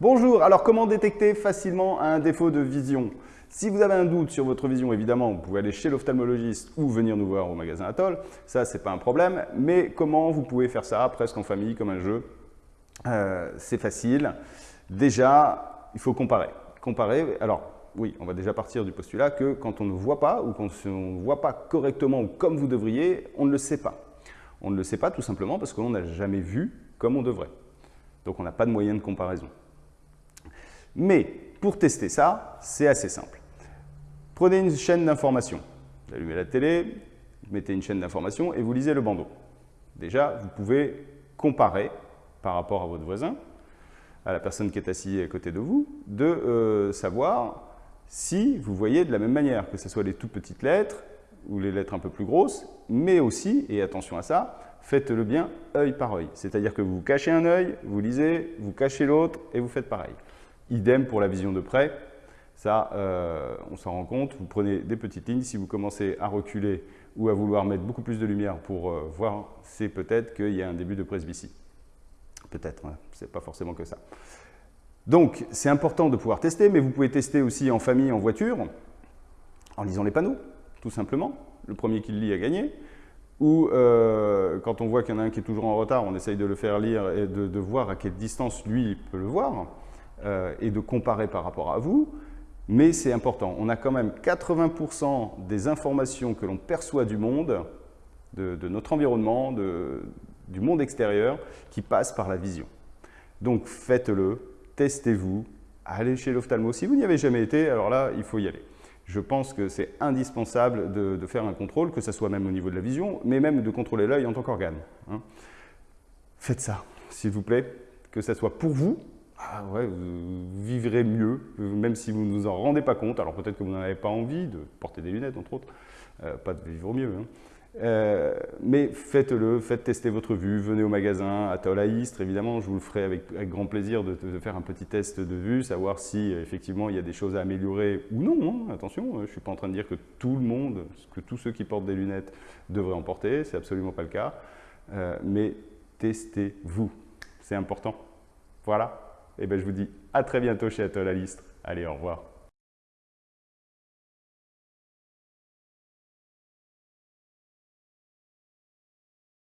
Bonjour, alors comment détecter facilement un défaut de vision? Si vous avez un doute sur votre vision, évidemment, vous pouvez aller chez l'ophtalmologiste ou venir nous voir au magasin Atoll. Ça, c'est pas un problème. Mais comment vous pouvez faire ça presque en famille, comme un jeu? Euh, C'est facile. Déjà, il faut comparer. Comparer, alors oui, on va déjà partir du postulat que quand on ne voit pas ou quand on ne voit pas correctement ou comme vous devriez, on ne le sait pas. On ne le sait pas tout simplement parce qu'on n'a jamais vu comme on devrait. Donc on n'a pas de moyen de comparaison. Mais pour tester ça, c'est assez simple. Prenez une chaîne d'information. Vous allumez la télé, vous mettez une chaîne d'information et vous lisez le bandeau. Déjà, vous pouvez comparer par rapport à votre voisin, à la personne qui est assise à côté de vous, de euh, savoir si vous voyez de la même manière, que ce soit les toutes petites lettres ou les lettres un peu plus grosses, mais aussi, et attention à ça, faites-le bien œil par œil. C'est-à-dire que vous cachez un œil, vous lisez, vous cachez l'autre et vous faites pareil. Idem pour la vision de près. Ça, euh, on s'en rend compte. Vous prenez des petites lignes. Si vous commencez à reculer ou à vouloir mettre beaucoup plus de lumière pour euh, voir, c'est peut-être qu'il y a un début de presbytie. Peut-être, hein. c'est pas forcément que ça. Donc, c'est important de pouvoir tester, mais vous pouvez tester aussi en famille, en voiture, en lisant les panneaux, tout simplement. Le premier qui le lit a gagné. Ou euh, quand on voit qu'il y en a un qui est toujours en retard, on essaye de le faire lire et de, voir à quelle distance lui peut le voir euh, et de comparer par rapport à vous. Mais c'est important, on a quand même 80% des informations que l'on perçoit du monde, de, notre environnement, du monde extérieur, qui passent par la vision. Donc faites-le, testez-vous, allez chez l'ophtalmo. Si vous n'y avez jamais été, alors là, il faut y aller. Je pense que c'est indispensable de, faire un contrôle, que ce soit même au niveau de la vision, mais même de contrôler l'œil en tant qu'organe. Hein. Faites ça, s'il vous plaît, que ce soit pour vous, ah ouais, vous vivrez mieux, même si vous ne vous en rendez pas compte. Alors peut-être que vous n'en avez pas envie de porter des lunettes, entre autres, euh, pas de vivre mieux. Hein. Euh, mais faites-le, faites tester votre vue, venez au magasin à Istres, évidemment, je vous le ferai avec, grand plaisir de, faire un petit test de vue, savoir si effectivement il y a des choses à améliorer ou non. Hein. attention, je ne suis pas en train de dire que tout le monde, que tous ceux qui portent des lunettes devraient en porter, c'est absolument pas le cas. Euh, mais testez-vous, c'est important. Voilà, et eh bien je vous dis à très bientôt chez Atoll à Allez, au revoir.